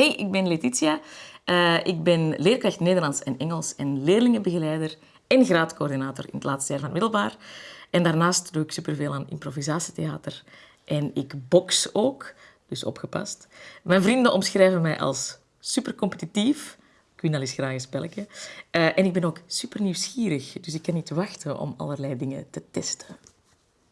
Hey, ik ben Letitia. Uh, ik ben leerkracht Nederlands en Engels en leerlingenbegeleider en graadcoördinator in het laatste jaar van middelbaar. En daarnaast doe ik superveel aan improvisatietheater en ik box ook, dus opgepast. Mijn vrienden omschrijven mij als supercompetitief. Ik win al eens graag een spelletje. Uh, en ik ben ook super nieuwsgierig, dus ik kan niet wachten om allerlei dingen te testen.